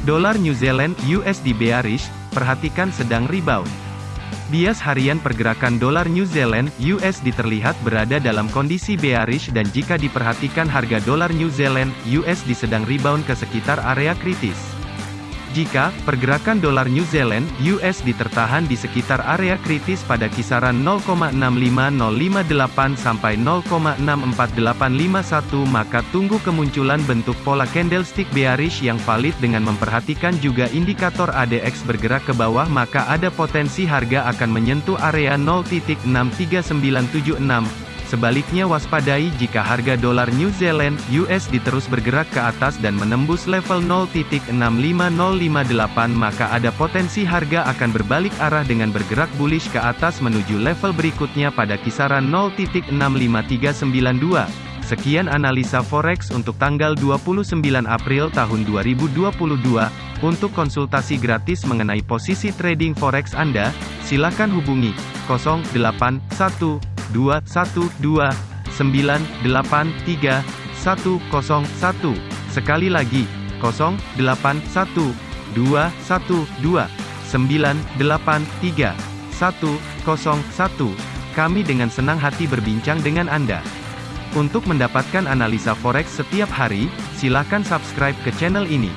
Dolar New Zealand USD bearish, perhatikan sedang rebound. Bias harian pergerakan dolar New Zealand USD terlihat berada dalam kondisi bearish dan jika diperhatikan harga dolar New Zealand USD sedang rebound ke sekitar area kritis. Jika pergerakan dolar New Zealand (USD) tertahan di sekitar area kritis pada kisaran 0,65058 sampai 0,64851 maka tunggu kemunculan bentuk pola candlestick bearish yang valid dengan memperhatikan juga indikator ADX bergerak ke bawah maka ada potensi harga akan menyentuh area 0.63976 Sebaliknya waspadai jika harga dolar New Zealand USD terus bergerak ke atas dan menembus level 0.65058 maka ada potensi harga akan berbalik arah dengan bergerak bullish ke atas menuju level berikutnya pada kisaran 0.65392. Sekian analisa forex untuk tanggal 29 April tahun 2022. Untuk konsultasi gratis mengenai posisi trading forex Anda, silakan hubungi 081 212 983 101. Sekali lagi, 081 212 983 101. Kami dengan senang hati berbincang dengan Anda. Untuk mendapatkan analisa forex setiap hari, silakan subscribe ke channel ini.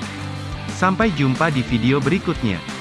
Sampai jumpa di video berikutnya.